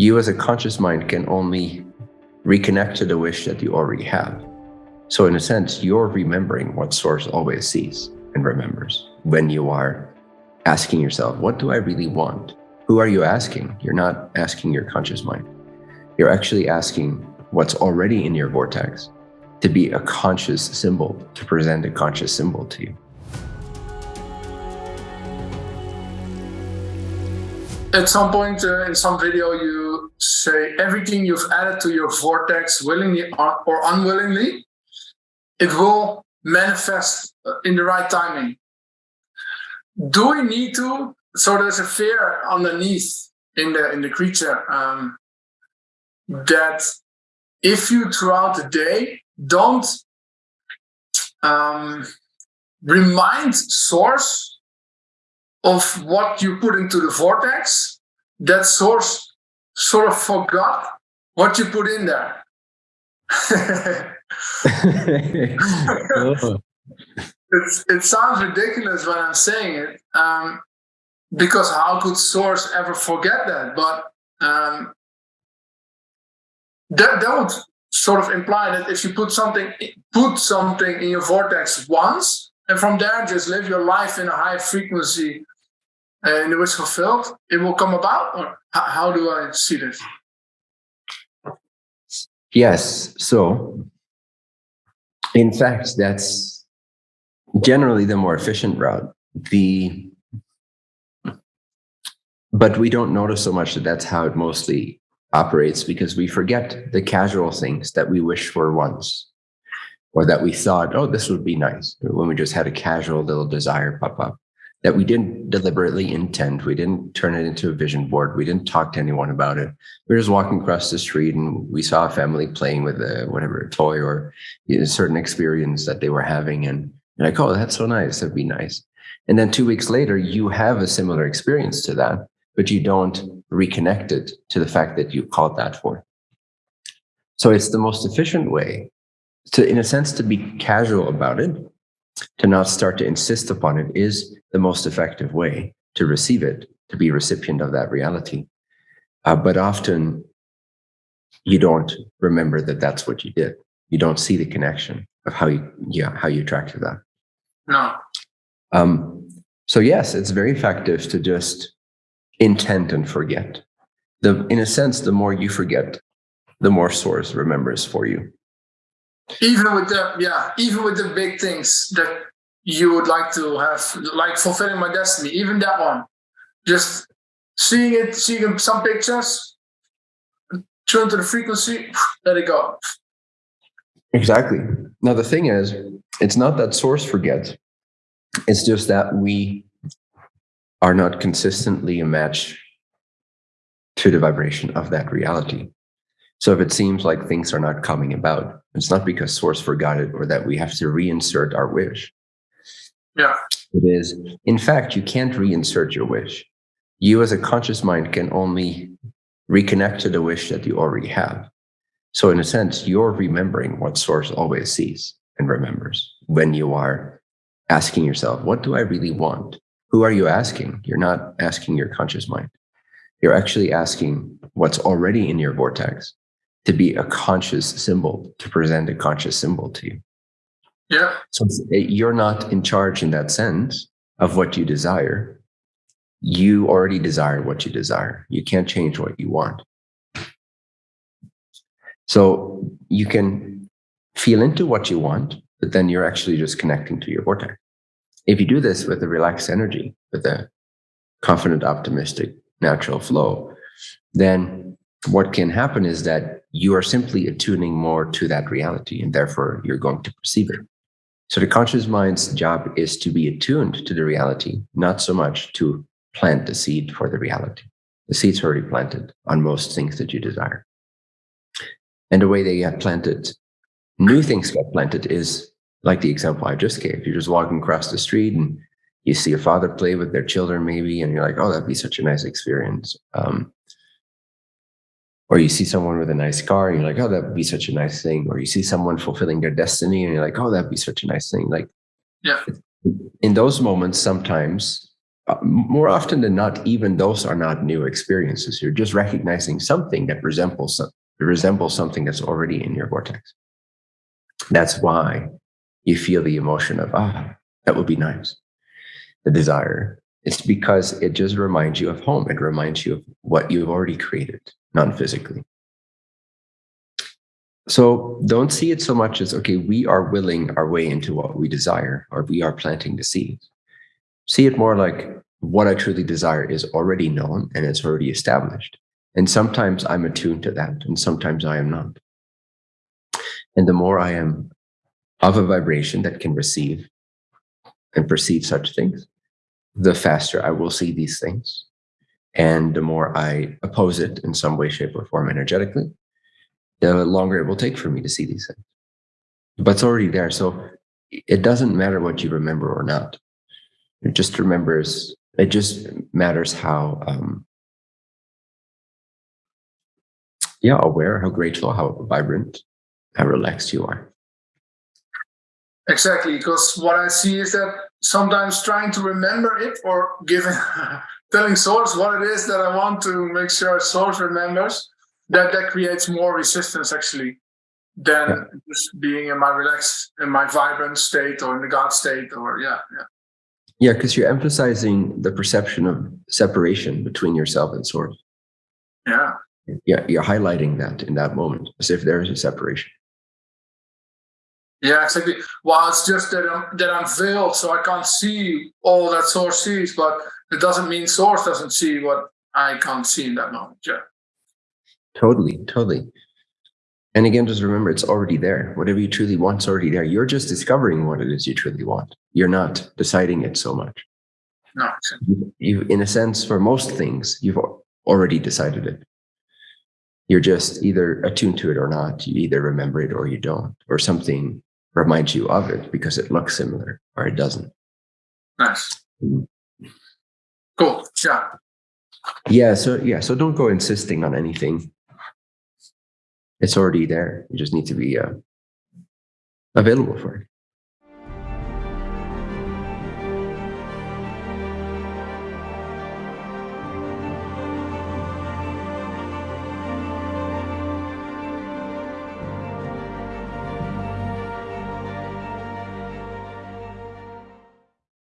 you as a conscious mind can only reconnect to the wish that you already have. So in a sense, you're remembering what source always sees and remembers when you are asking yourself, what do I really want? Who are you asking? You're not asking your conscious mind. You're actually asking what's already in your vortex to be a conscious symbol, to present a conscious symbol to you. At some point uh, in some video, you say everything you've added to your vortex, willingly or unwillingly, it will manifest in the right timing. Do we need to? So there's a fear underneath in the in the creature um, that if you throughout the day don't um, remind source of what you put into the vortex, that source sort of forgot what you put in there. it's, it sounds ridiculous when I'm saying it, um, because how could source ever forget that? But um, that, that would sort of imply that if you put something put something in your vortex once and from there just live your life in a high frequency uh, in which fulfilled. It will come about or how, how do i see this? Yes so in fact that's generally the more efficient route. The but we don't notice so much that that's how it mostly operates because we forget the casual things that we wish for once or that we thought, oh, this would be nice when we just had a casual little desire pop up that we didn't deliberately intend. We didn't turn it into a vision board. We didn't talk to anyone about it. We were just walking across the street and we saw a family playing with a whatever a toy or a certain experience that they were having. And like, oh, that's so nice. That'd be nice. And then two weeks later, you have a similar experience to that but you don't reconnect it to the fact that you called that for. So it's the most efficient way to, in a sense, to be casual about it, to not start to insist upon it is the most effective way to receive it, to be recipient of that reality. Uh, but often you don't remember that that's what you did. You don't see the connection of how you, yeah, how you attracted that. No. Um, so yes, it's very effective to just intent and forget. The, in a sense, the more you forget, the more source remembers for you. Even with the yeah, even with the big things that you would like to have, like fulfilling my destiny, even that one, just seeing it, seeing some pictures, turn to the frequency, let it go. Exactly. Now the thing is, it's not that source forgets. It's just that we are not consistently a match to the vibration of that reality. So if it seems like things are not coming about, it's not because source forgot it or that we have to reinsert our wish. Yeah. It is, in fact, you can't reinsert your wish. You as a conscious mind can only reconnect to the wish that you already have. So in a sense, you're remembering what source always sees and remembers when you are asking yourself, what do I really want? who are you asking? You're not asking your conscious mind. You're actually asking what's already in your vortex to be a conscious symbol, to present a conscious symbol to you. Yeah. So eh, you're not in charge in that sense of what you desire. You already desire what you desire. You can't change what you want. So you can feel into what you want, but then you're actually just connecting to your vortex. If you do this with a relaxed energy, with a confident, optimistic, natural flow, then what can happen is that you are simply attuning more to that reality and therefore you're going to perceive it. So the conscious mind's job is to be attuned to the reality, not so much to plant the seed for the reality. The seed's already planted on most things that you desire. And the way they get planted, new things get planted is like the example I just gave. You're just walking across the street and you see a father play with their children, maybe, and you're like, oh, that'd be such a nice experience. Um, or you see someone with a nice car and you're like, oh, that'd be such a nice thing. Or you see someone fulfilling their destiny and you're like, oh, that'd be such a nice thing. Like, yeah. In those moments, sometimes uh, more often than not, even those are not new experiences. You're just recognizing something that resembles some- resembles something that's already in your vortex. That's why you feel the emotion of ah, that would be nice. The desire. It's because it just reminds you of home. It reminds you of what you've already created, non-physically. So don't see it so much as okay, we are willing our way into what we desire, or we are planting the seeds. See it more like what I truly desire is already known and it's already established. And sometimes I'm attuned to that, and sometimes I am not. And the more I am of a vibration that can receive and perceive such things, the faster I will see these things. And the more I oppose it in some way, shape, or form energetically, the longer it will take for me to see these things. But it's already there. So it doesn't matter what you remember or not. It just remembers, it just matters how, um, yeah, aware, how grateful, how vibrant, how relaxed you are. Exactly, because what I see is that sometimes trying to remember it or giving telling source what it is that I want to make sure source remembers, that that creates more resistance actually than Yeah. just being in my relaxed in my vibrant state or in the God state or yeah, yeah. Yeah, because you're emphasizing the perception of separation between yourself and source. Yeah. Yeah, you're highlighting that in that moment as if there is a separation. Yeah, exactly. Well, it's just that I'm that I'm veiled, so I can't see all that source sees, but it doesn't mean source doesn't see what I can't see in that moment. Yeah. Totally, totally. And again, just remember it's already there. Whatever you truly want is already there. You're just discovering what it is you truly want. You're not deciding it so much. No. You, you in a sense, for most things, you've already decided it. You're just either attuned to it or not. You either remember it or you don't, or something reminds you of it because it looks similar or it doesn't. nice. Mhm. Cool. Yeah. Yeah. So yeah. So don't go insisting on anything. It's already there. You just need to be uh, available for it.